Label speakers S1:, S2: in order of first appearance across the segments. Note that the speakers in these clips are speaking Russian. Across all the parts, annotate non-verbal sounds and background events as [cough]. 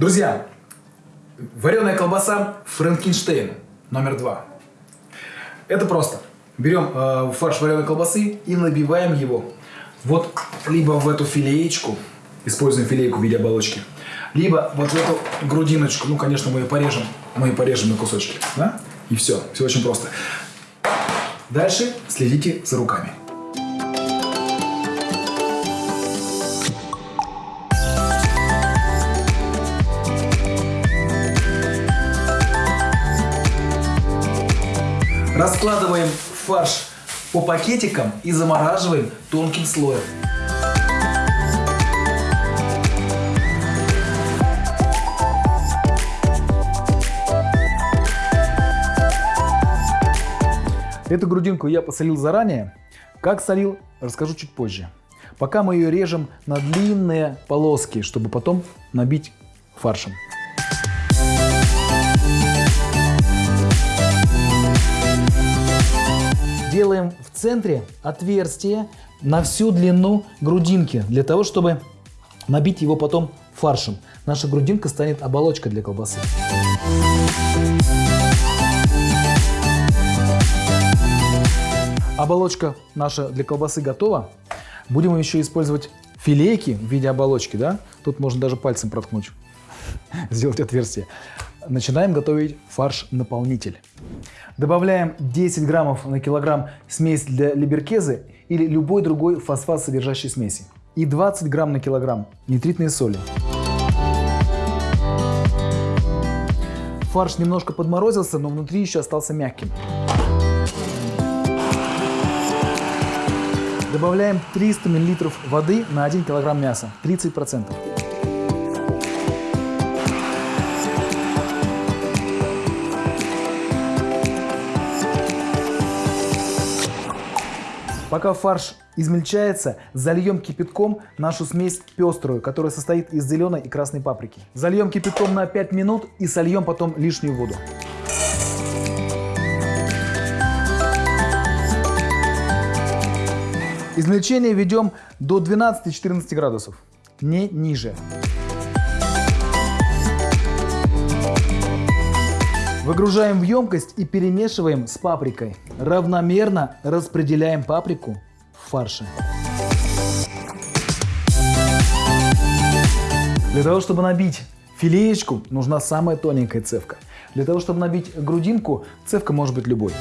S1: Друзья, вареная колбаса Франкенштейн номер два. Это просто. Берем э, фарш вареной колбасы и набиваем его вот либо в эту филеечку, используем филейку в виде оболочки, либо вот в эту грудиночку, ну, конечно, мы ее порежем, мы ее порежем на кусочки, да? И все, все очень просто. Дальше следите за руками. Раскладываем фарш по пакетикам и замораживаем тонким слоем. Эту грудинку я посолил заранее. Как солил, расскажу чуть позже. Пока мы ее режем на длинные полоски, чтобы потом набить фаршем. Делаем в центре отверстие на всю длину грудинки, для того, чтобы набить его потом фаршем. Наша грудинка станет оболочкой для колбасы. Оболочка наша для колбасы готова. Будем еще использовать филейки в виде оболочки. Да? Тут можно даже пальцем проткнуть, [laughs] сделать отверстие. Начинаем готовить фарш-наполнитель. Добавляем 10 граммов на килограмм смесь для либеркезы или любой другой фосфат содержащей смеси. И 20 грамм на килограмм нитритной соли. Фарш немножко подморозился, но внутри еще остался мягким. Добавляем 300 мл воды на 1 кг мяса, 30%. Пока фарш измельчается, зальем кипятком нашу смесь пеструю, которая состоит из зеленой и красной паприки. Зальем кипятком на 5 минут и сольем потом лишнюю воду. Измельчение ведем до 12-14 градусов, не ниже. Выгружаем в емкость и перемешиваем с паприкой. Равномерно распределяем паприку в фарше. Для того, чтобы набить филеечку, нужна самая тоненькая цевка. Для того, чтобы набить грудинку, цевка может быть любой.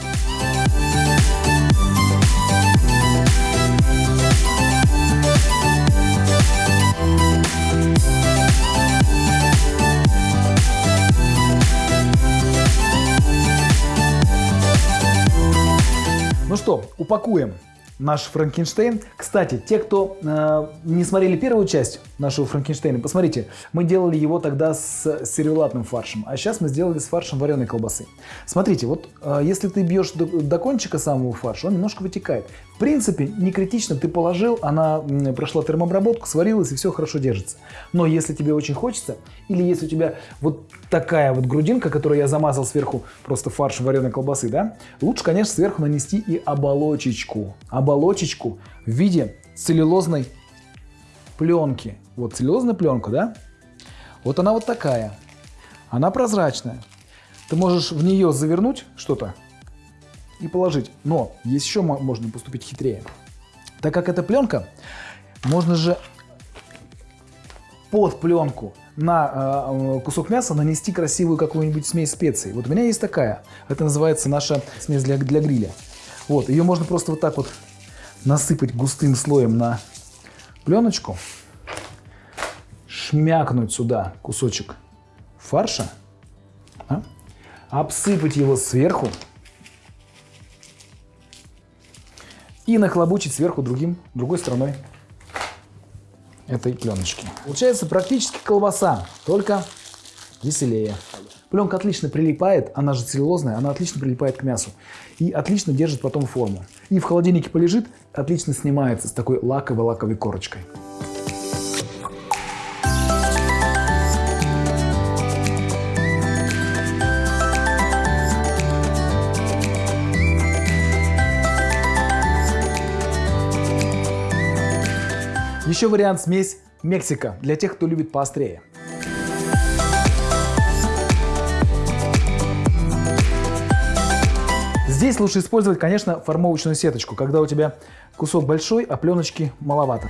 S1: Ну что, упакуем наш Франкенштейн. Кстати, те, кто э, не смотрели первую часть нашего Франкенштейна, посмотрите, мы делали его тогда с сервелатным фаршем, а сейчас мы сделали с фаршем вареной колбасы. Смотрите, вот э, если ты бьешь до, до кончика самого фарша, он немножко вытекает. В принципе, не критично, ты положил, она прошла термообработку, сварилась и все хорошо держится. Но если тебе очень хочется, или если у тебя вот такая вот грудинка, которую я замазал сверху просто фарш вареной колбасы, да, лучше, конечно, сверху нанести и оболочечку. Оболочечку в виде целлюлозной пленки. Вот целлюлозная пленка, да? Вот она вот такая. Она прозрачная. Ты можешь в нее завернуть что-то, и положить. Но есть еще можно поступить хитрее. Так как это пленка, можно же под пленку на э, кусок мяса нанести красивую какую-нибудь смесь специй. Вот у меня есть такая. Это называется наша смесь для, для гриля. Вот, ее можно просто вот так вот насыпать густым слоем на пленочку, шмякнуть сюда кусочек фарша, а? обсыпать его сверху и нахлобучить сверху другим, другой стороной этой пленочки. Получается практически колбаса, только веселее. Пленка отлично прилипает, она же целлюлозная, она отлично прилипает к мясу и отлично держит потом форму. И в холодильнике полежит, отлично снимается с такой лаковой-лаковой корочкой. Еще вариант смесь Мексика для тех, кто любит поострее. Здесь лучше использовать, конечно, формовочную сеточку, когда у тебя кусок большой, а пленочки маловато.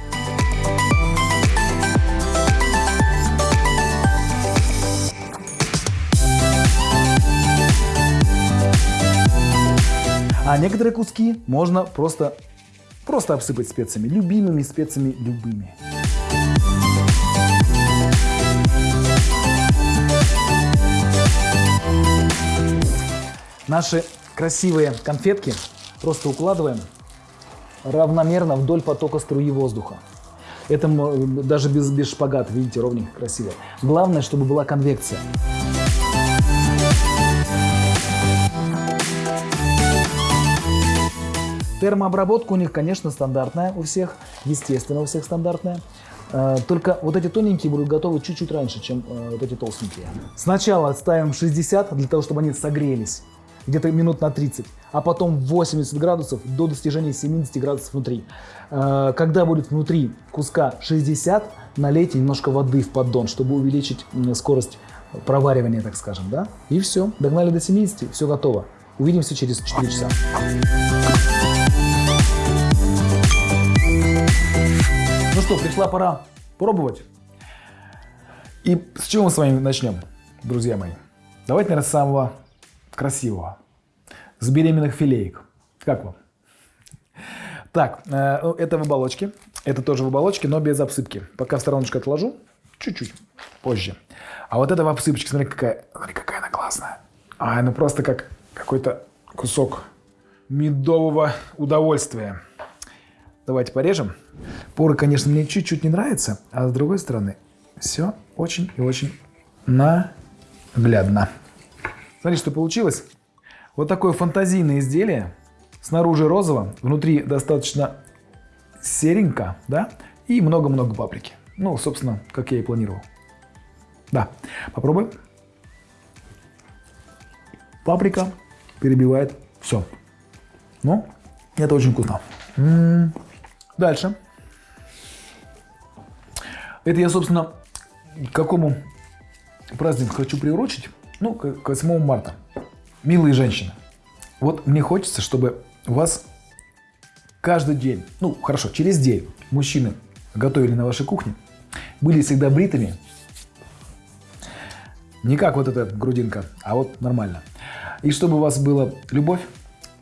S1: А некоторые куски можно просто просто обсыпать специями, любимыми специями, любыми. Наши красивые конфетки просто укладываем равномерно вдоль потока струи воздуха. Это даже без, без шпагата, видите, ровненько, красиво. Главное, чтобы была конвекция. Термообработка у них, конечно, стандартная у всех, естественно, у всех стандартная. Э, только вот эти тоненькие будут готовы чуть-чуть раньше, чем э, вот эти толстенькие. Сначала ставим 60 для того, чтобы они согрелись где-то минут на 30, а потом 80 градусов до достижения 70 градусов внутри. Э, когда будет внутри куска 60, налейте немножко воды в поддон, чтобы увеличить скорость проваривания, так скажем, да? И все, догнали до 70, все готово. Увидимся через 4 часа. Что, пришла пора пробовать. И с чего мы с вами начнем, друзья мои? Давайте, наверное, с самого красивого. С беременных филеек. Как вам? Так, э, ну, это в оболочке. Это тоже в оболочке, но без обсыпки. Пока в стороночку отложу. Чуть-чуть позже. А вот это в обсыпочке. Смотри, какая, смотри, какая она классная. А, ну просто как какой-то кусок медового удовольствия. Давайте порежем. Поры, конечно, мне чуть-чуть не нравятся, а с другой стороны, все очень и очень наглядно. Смотрите, что получилось. Вот такое фантазийное изделие. Снаружи розово, внутри достаточно серенько, да, и много-много паприки. Ну, собственно, как я и планировал. Да, попробуем. Паприка перебивает все. Ну, это очень вкусно. М -м -м. Дальше. Это я, собственно, к какому празднику хочу приурочить? Ну, к 8 марта. Милые женщины, вот мне хочется, чтобы у вас каждый день, ну, хорошо, через день мужчины готовили на вашей кухне, были всегда бритыми, не как вот эта грудинка, а вот нормально. И чтобы у вас была любовь,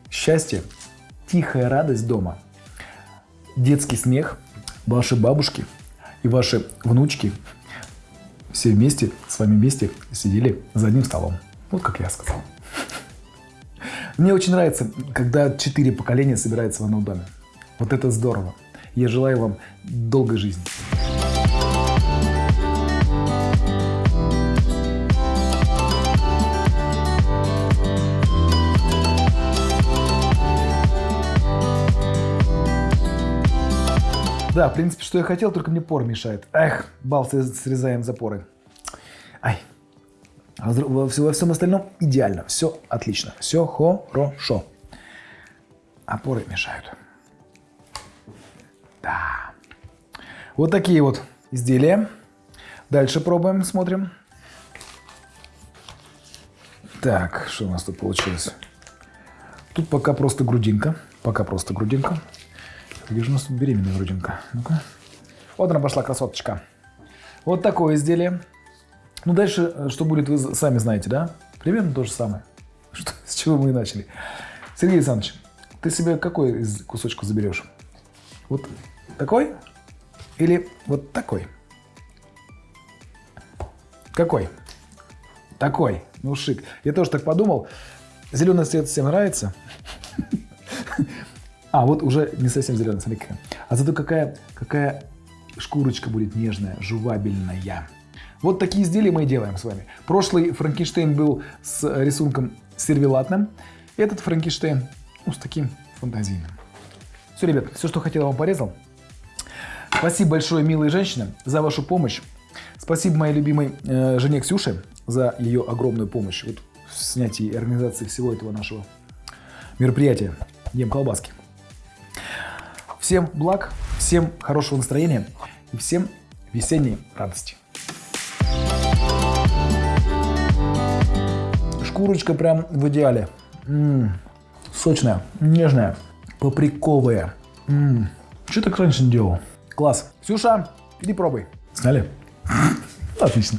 S1: счастье, тихая радость дома, детский смех, ваши бабушки и ваши внучки все вместе, с вами вместе сидели за одним столом. Вот как я сказал. Мне очень нравится, когда четыре поколения собираются в одном доме. Вот это здорово. Я желаю вам долгой жизни. Да, в принципе, что я хотел, только мне пор мешает. Эх, бал, срезаем запоры. Ай. А во, во всем остальном идеально, все отлично, все хорошо. Опоры мешают. Да. Вот такие вот изделия. Дальше пробуем, смотрим. Так, что у нас тут получилось? Тут пока просто грудинка. Пока просто грудинка. Где же у нас тут беременная грудинка? Ну-ка. Вот она пошла, красоточка. Вот такое изделие. Ну, дальше, э, что будет, вы сами знаете, да? Примерно то же самое. [laughs] Что, с чего мы и начали. Сергей Александрович, ты себе какой из кусочка заберешь? Вот такой? Или вот такой? Какой? Такой. Ну, шик. Я тоже так подумал. Зеленый цвет всем нравится. [laughs] А, вот уже не совсем зеленая, смотри какая. А зато какая, какая шкурочка будет нежная, жувабельная. Вот такие изделия мы и делаем с вами. Прошлый Франкенштейн был с рисунком сервелатным. Этот Франкенштейн ну, с таким фантазийным. Все, ребят, все, что хотел, вам порезал. Спасибо большое, милые женщины, за вашу помощь. Спасибо моей любимой э, жене Ксюше за ее огромную помощь вот, в снятии и организации всего этого нашего мероприятия. Ем колбаски. Всем благ, всем хорошего настроения и всем весенней радости. Шкурочка прям в идеале. М -м, Сочная, нежная, паприковая. М-м. Что так раньше не делал? Класс. Ксюша, иди пробуй. Сняли? [clears throat] Отлично.